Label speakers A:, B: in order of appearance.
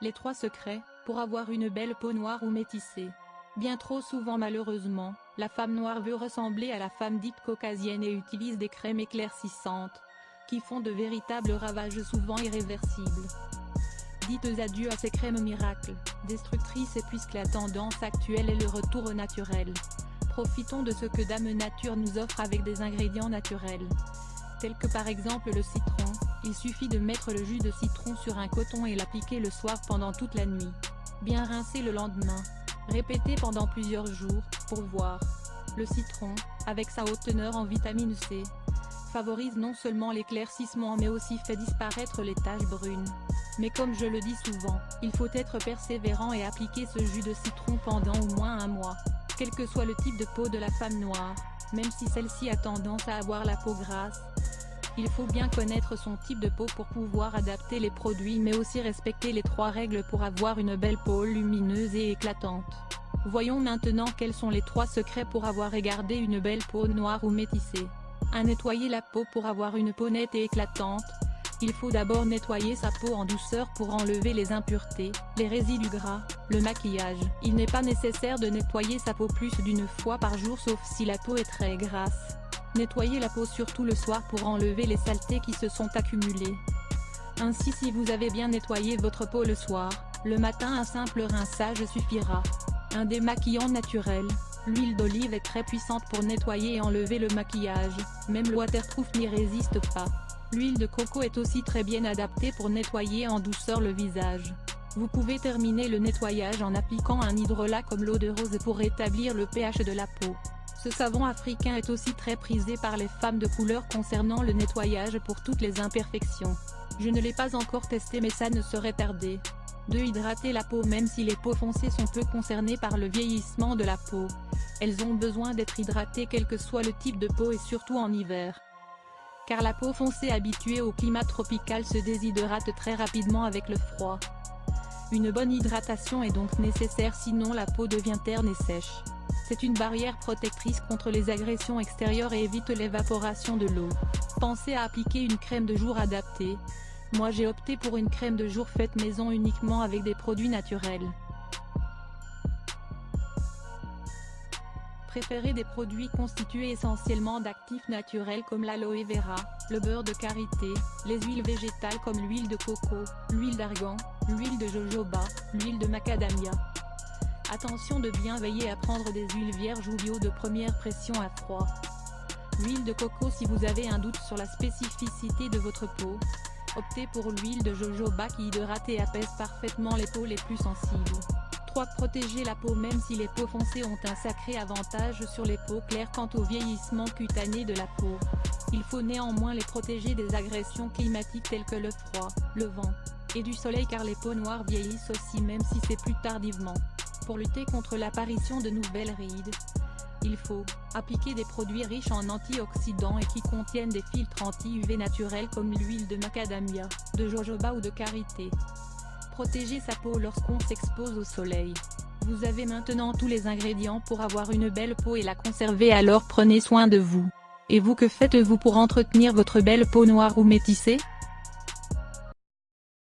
A: Les trois secrets, pour avoir une belle peau noire ou métissée. Bien trop souvent malheureusement, la femme noire veut ressembler à la femme dite caucasienne et utilise des crèmes éclaircissantes, qui font de véritables ravages souvent irréversibles. Dites adieu à ces crèmes miracles, destructrices puisque la tendance actuelle est le retour au naturel. Profitons de ce que Dame Nature nous offre avec des ingrédients naturels. Tels que par exemple le citron, il suffit de mettre le jus de citron sur un coton et l'appliquer le soir pendant toute la nuit. Bien rincer le lendemain. Répéter pendant plusieurs jours, pour voir. Le citron, avec sa haute teneur en vitamine C, favorise non seulement l'éclaircissement mais aussi fait disparaître les taches brunes. Mais comme je le dis souvent, il faut être persévérant et appliquer ce jus de citron pendant au moins un mois. Quel que soit le type de peau de la femme noire, même si celle-ci a tendance à avoir la peau grasse, il faut bien connaître son type de peau pour pouvoir adapter les produits mais aussi respecter les trois règles pour avoir une belle peau lumineuse et éclatante. Voyons maintenant quels sont les trois secrets pour avoir et garder une belle peau noire ou métissée. 1. Nettoyer la peau pour avoir une peau nette et éclatante. Il faut d'abord nettoyer sa peau en douceur pour enlever les impuretés, les résidus gras, le maquillage. Il n'est pas nécessaire de nettoyer sa peau plus d'une fois par jour sauf si la peau est très grasse. Nettoyez la peau surtout le soir pour enlever les saletés qui se sont accumulées. Ainsi si vous avez bien nettoyé votre peau le soir, le matin un simple rinçage suffira. Un démaquillant naturel, l'huile d'olive est très puissante pour nettoyer et enlever le maquillage, même le waterproof n'y résiste pas. L'huile de coco est aussi très bien adaptée pour nettoyer en douceur le visage. Vous pouvez terminer le nettoyage en appliquant un hydrolat comme l'eau de rose pour rétablir le pH de la peau. Ce savon africain est aussi très prisé par les femmes de couleur concernant le nettoyage pour toutes les imperfections. Je ne l'ai pas encore testé mais ça ne serait tardé. 2. Hydrater la peau Même si les peaux foncées sont peu concernées par le vieillissement de la peau, elles ont besoin d'être hydratées quel que soit le type de peau et surtout en hiver. Car la peau foncée habituée au climat tropical se déshydrate très rapidement avec le froid. Une bonne hydratation est donc nécessaire sinon la peau devient terne et sèche. C'est une barrière protectrice contre les agressions extérieures et évite l'évaporation de l'eau. Pensez à appliquer une crème de jour adaptée. Moi j'ai opté pour une crème de jour faite maison uniquement avec des produits naturels. Préférez des produits constitués essentiellement d'actifs naturels comme l'aloe vera, le beurre de karité, les huiles végétales comme l'huile de coco, l'huile d'argan, l'huile de jojoba, l'huile de macadamia. Attention de bien veiller à prendre des huiles vierges ou bio de première pression à froid. L'huile de coco Si vous avez un doute sur la spécificité de votre peau, optez pour l'huile de jojoba qui hydrate et apaise parfaitement les peaux les plus sensibles. 3. Protéger la peau Même si les peaux foncées ont un sacré avantage sur les peaux claires quant au vieillissement cutané de la peau, il faut néanmoins les protéger des agressions climatiques telles que le froid, le vent, et du soleil car les peaux noires vieillissent aussi même si c'est plus tardivement. Lutter contre l'apparition de nouvelles rides, il faut appliquer des produits riches en antioxydants et qui contiennent des filtres anti-UV naturels comme l'huile de macadamia, de jojoba ou de karité. Protéger sa peau lorsqu'on s'expose au soleil. Vous avez maintenant tous les ingrédients pour avoir une belle peau et la conserver alors prenez soin de vous. Et vous que faites-vous pour entretenir votre belle peau noire ou métissée?